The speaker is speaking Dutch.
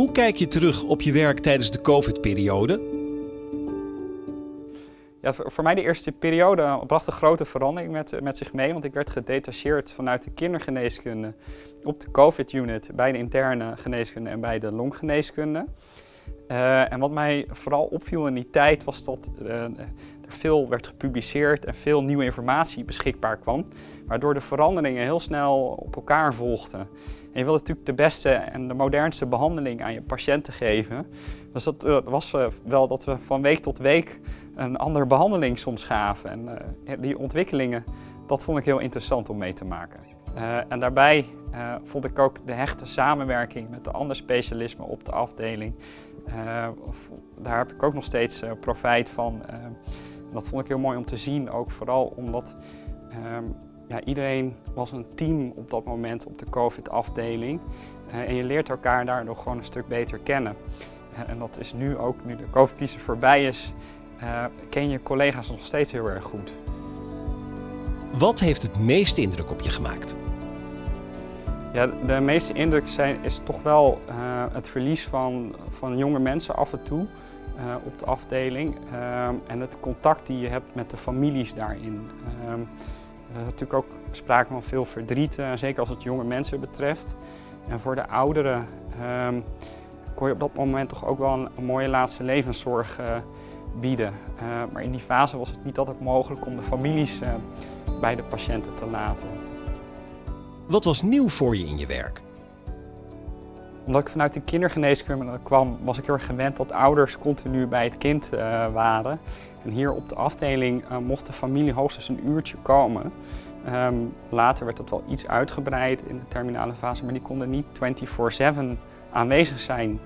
Hoe kijk je terug op je werk tijdens de COVID-periode? Ja, voor, mij de eerste periode bracht een grote verandering met, met zich mee. Want ik werd gedetacheerd vanuit de kindergeneeskunde op de COVID-unit bij de interne geneeskunde en bij de longgeneeskunde. Uh, en wat mij vooral opviel in die tijd was dat uh, er veel werd gepubliceerd en veel nieuwe informatie beschikbaar kwam. Waardoor de veranderingen heel snel op elkaar volgden. En je wilde natuurlijk de beste en de modernste behandeling aan je patiënten geven. Dus dat uh, was wel dat we van week tot week een andere behandeling soms gaven. En die ontwikkelingen, dat vond ik heel interessant om mee te maken. Uh, en daarbij uh, vond ik ook de hechte samenwerking met de andere specialismen op de afdeling. Uh, daar heb ik ook nog steeds profijt van. dat vond ik heel mooi om te zien, ook vooral omdat ehm, ja, iedereen was een team op dat moment op de COVID-afdeling. en je leert elkaar daardoor gewoon een stuk beter kennen. en dat is nu ook, nu de COVID-crisis voorbij is, ken je collega's nog steeds heel erg goed. Wat heeft het meeste indruk op je gemaakt? Ja, de meeste indruk zijn, is toch wel uh, het verlies van, van jonge mensen af en toe uh, op de afdeling. Uh, en het contact die je hebt met de families daarin. er is natuurlijk ook sprake van veel verdriet, zeker als het jonge mensen betreft. En voor de ouderen ehm, kon je op dat moment toch ook wel een, een mooie laatste levenszorg bieden. maar in die fase was het niet altijd mogelijk om de families bij de patiënten te laten. Wat was nieuw voor je in je werk? Omdat ik vanuit de kindergeneeskunde kwam, was ik heel erg gewend dat ouders continu bij het kind uh, waren. En hier op de afdeling uh, mocht de familie hoogstens een uurtje komen. Um, later werd dat wel iets uitgebreid in de terminale fase, maar die konden niet 24-7 aanwezig zijn